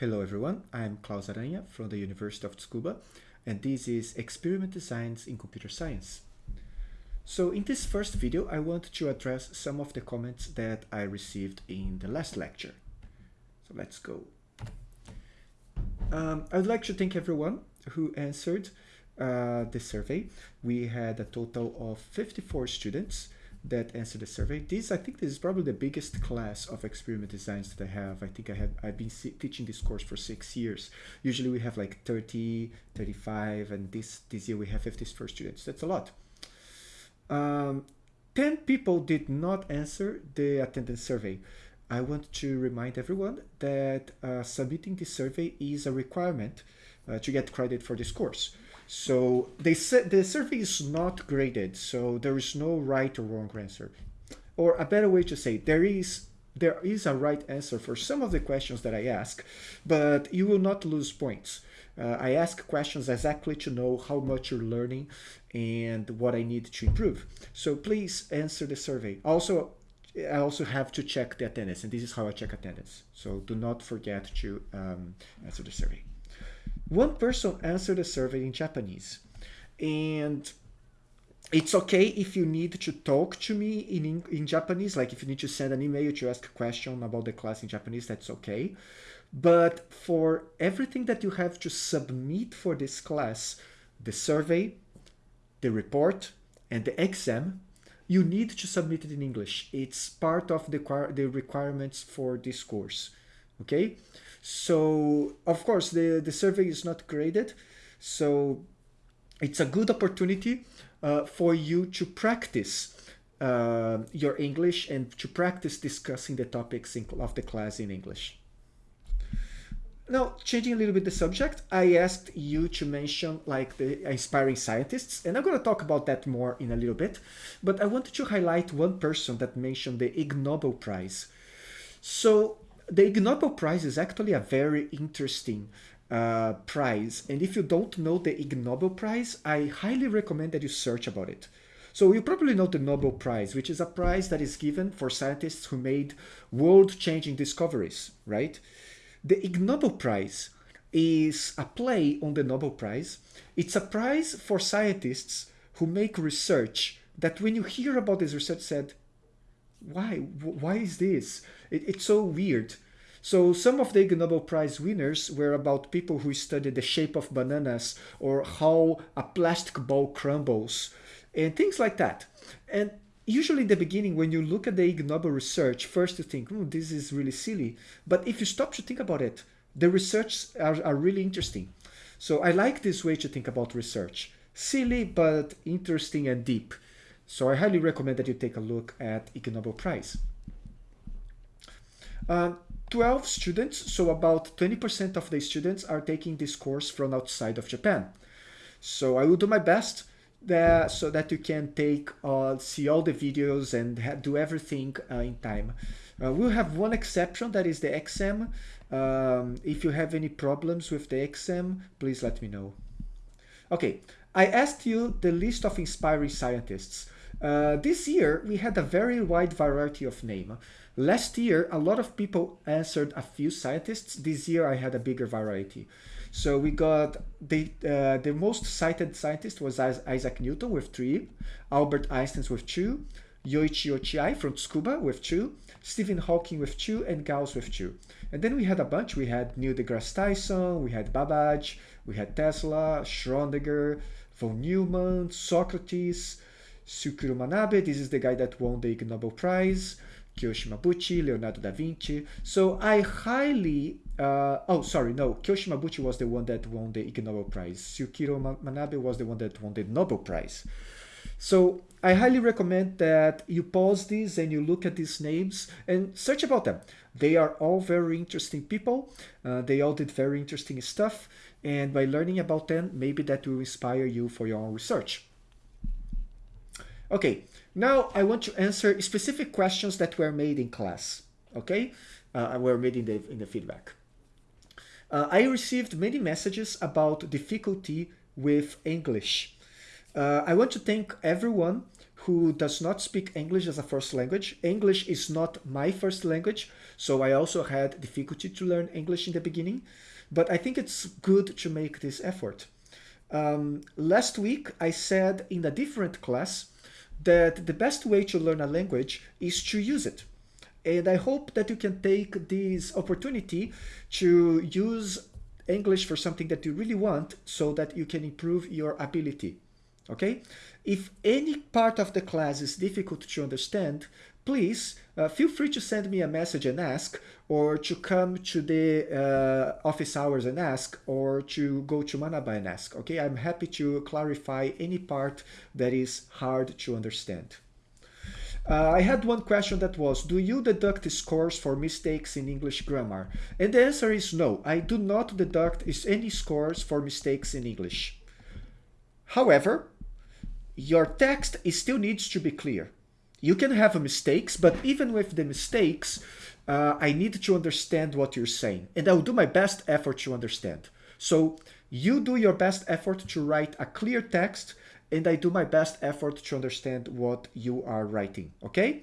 Hello everyone, I'm Claus Aranha from the University of Tsukuba and this is Experiment Designs in Computer Science. So in this first video I want to address some of the comments that I received in the last lecture. So let's go. Um, I would like to thank everyone who answered uh, the survey. We had a total of 54 students that answer the survey. This, I think this is probably the biggest class of experiment designs that I have. I think I have, I've been teaching this course for six years. Usually we have like 30, 35, and this, this year we have 54 students. That's a lot. Um, 10 people did not answer the attendance survey. I want to remind everyone that uh, submitting this survey is a requirement uh, to get credit for this course. So they said the survey is not graded, so there is no right or wrong answer. Or a better way to say, there is there is a right answer for some of the questions that I ask, but you will not lose points. Uh, I ask questions exactly to know how much you're learning and what I need to improve. So please answer the survey. Also, I also have to check the attendance, and this is how I check attendance. So do not forget to um, answer the survey. One person answered the survey in Japanese, and it's okay if you need to talk to me in, in Japanese, like if you need to send an email to ask a question about the class in Japanese, that's okay. But for everything that you have to submit for this class, the survey, the report, and the exam, you need to submit it in English. It's part of the, the requirements for this course, okay? So, of course, the, the survey is not graded, so it's a good opportunity uh, for you to practice uh, your English and to practice discussing the topics in, of the class in English. Now, changing a little bit the subject, I asked you to mention like the inspiring scientists, and I'm going to talk about that more in a little bit, but I wanted to highlight one person that mentioned the Ig Nobel Prize. So the Ig Nobel Prize is actually a very interesting uh, prize, and if you don't know the Ig Nobel Prize, I highly recommend that you search about it. So you probably know the Nobel Prize, which is a prize that is given for scientists who made world-changing discoveries, right? The Ig Nobel Prize is a play on the Nobel Prize. It's a prize for scientists who make research that when you hear about this research said, why? Why is this? It, it's so weird. So some of the Ig Nobel Prize winners were about people who studied the shape of bananas or how a plastic ball crumbles and things like that. And usually in the beginning, when you look at the Ig Nobel research, first you think, oh, this is really silly. But if you stop to think about it, the research are, are really interesting. So I like this way to think about research. Silly, but interesting and deep. So I highly recommend that you take a look at Ig Nobel Prize. Uh, 12 students, so about 20% of the students are taking this course from outside of Japan. So I will do my best that, so that you can take uh, see all the videos and do everything uh, in time. Uh, we'll have one exception, that is the exam. Um, if you have any problems with the exam, please let me know. Okay, I asked you the list of inspiring scientists. Uh, this year, we had a very wide variety of name. Last year, a lot of people answered a few scientists. This year, I had a bigger variety. So we got the uh, the most cited scientist was Isaac Newton with three, Albert Einstein with two, Yoichi Ochiai from Tsukuba with two, Stephen Hawking with two, and Gauss with two. And then we had a bunch. We had Neil deGrasse Tyson, we had Babbage, we had Tesla, Schrodinger, von Neumann, Socrates, Syukuro Manabe. This is the guy that won the Ig Nobel Prize. Kiyoshi Mabuchi, Leonardo da Vinci. So I highly, uh, oh, sorry, no, Kiyoshi Mabuchi was the one that won the Ig Nobel Prize. Syukuro Manabe was the one that won the Nobel Prize. So I highly recommend that you pause this and you look at these names and search about them. They are all very interesting people. Uh, they all did very interesting stuff. And by learning about them, maybe that will inspire you for your own research. Okay, now I want to answer specific questions that were made in class, okay? Uh, were made in the, in the feedback. Uh, I received many messages about difficulty with English. Uh, I want to thank everyone who does not speak English as a first language. English is not my first language, so I also had difficulty to learn English in the beginning, but I think it's good to make this effort. Um, last week, I said in a different class that the best way to learn a language is to use it. And I hope that you can take this opportunity to use English for something that you really want so that you can improve your ability. Okay? If any part of the class is difficult to understand, please uh, feel free to send me a message and ask, or to come to the uh, office hours and ask, or to go to Manaba and ask. Okay, I'm happy to clarify any part that is hard to understand. Uh, I had one question that was, do you deduct scores for mistakes in English grammar? And the answer is no, I do not deduct any scores for mistakes in English. However, your text still needs to be clear. You can have mistakes, but even with the mistakes, uh, I need to understand what you're saying. And I'll do my best effort to understand. So you do your best effort to write a clear text and I do my best effort to understand what you are writing, okay?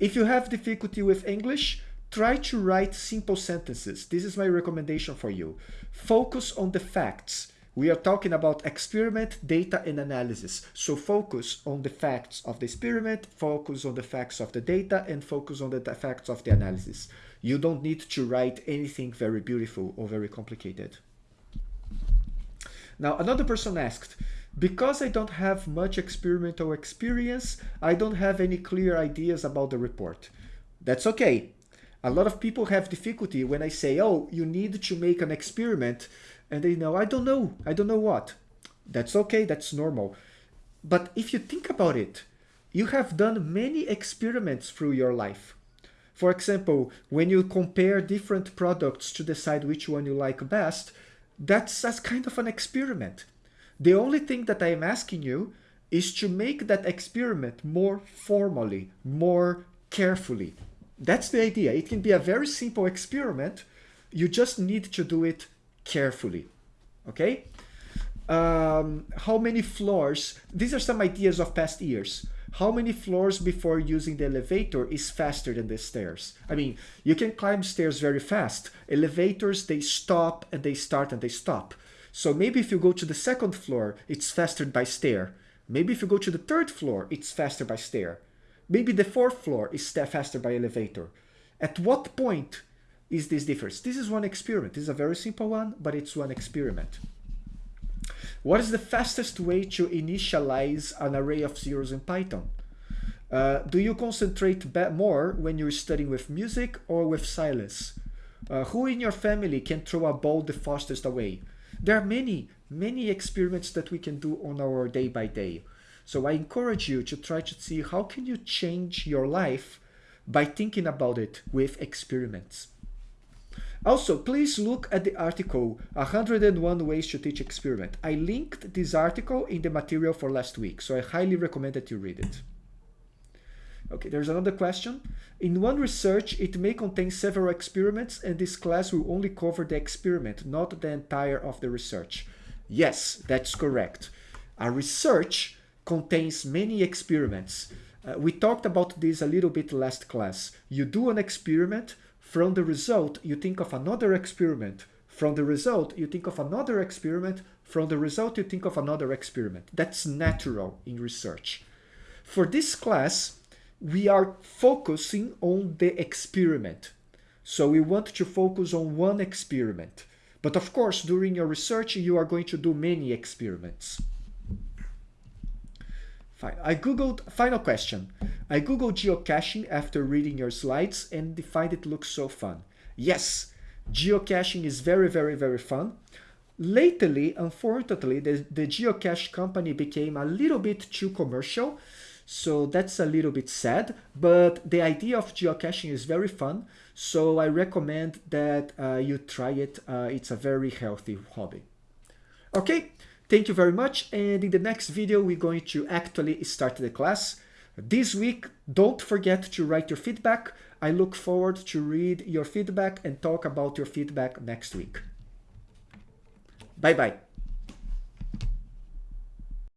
If you have difficulty with English, try to write simple sentences. This is my recommendation for you. Focus on the facts. We are talking about experiment, data, and analysis. So focus on the facts of the experiment, focus on the facts of the data, and focus on the facts of the analysis. You don't need to write anything very beautiful or very complicated. Now, another person asked, because I don't have much experimental experience, I don't have any clear ideas about the report. That's okay. A lot of people have difficulty when I say, oh, you need to make an experiment and they know, I don't know, I don't know what. That's okay, that's normal. But if you think about it, you have done many experiments through your life. For example, when you compare different products to decide which one you like best, that's, that's kind of an experiment. The only thing that I am asking you is to make that experiment more formally, more carefully. That's the idea. It can be a very simple experiment. You just need to do it carefully. Okay? Um, how many floors? These are some ideas of past years. How many floors before using the elevator is faster than the stairs? I mean, you can climb stairs very fast. Elevators, they stop and they start and they stop. So maybe if you go to the second floor, it's faster by stair. Maybe if you go to the third floor, it's faster by stair. Maybe the fourth floor is faster by elevator. At what point is this difference? This is one experiment. This is a very simple one, but it's one experiment. What is the fastest way to initialize an array of zeros in Python? Uh, do you concentrate more when you're studying with music or with silence? Uh, who in your family can throw a ball the fastest away? There are many, many experiments that we can do on our day by day. So I encourage you to try to see how can you change your life by thinking about it with experiments. Also, please look at the article 101 Ways to Teach Experiment. I linked this article in the material for last week, so I highly recommend that you read it. Okay, there's another question. In one research, it may contain several experiments and this class will only cover the experiment, not the entire of the research. Yes, that's correct. A research contains many experiments. Uh, we talked about this a little bit last class. You do an experiment, from the result you think of another experiment. From the result you think of another experiment. From the result you think of another experiment. That's natural in research. For this class, we are focusing on the experiment. So we want to focus on one experiment. But of course, during your research, you are going to do many experiments. Fine. I googled, final question. I googled geocaching after reading your slides and find it looks so fun. Yes, geocaching is very, very, very fun. Lately, unfortunately, the, the geocache company became a little bit too commercial. So that's a little bit sad, but the idea of geocaching is very fun. So I recommend that uh, you try it. Uh, it's a very healthy hobby. Okay, thank you very much. And in the next video, we're going to actually start the class. This week, don't forget to write your feedback. I look forward to read your feedback and talk about your feedback next week. Bye-bye.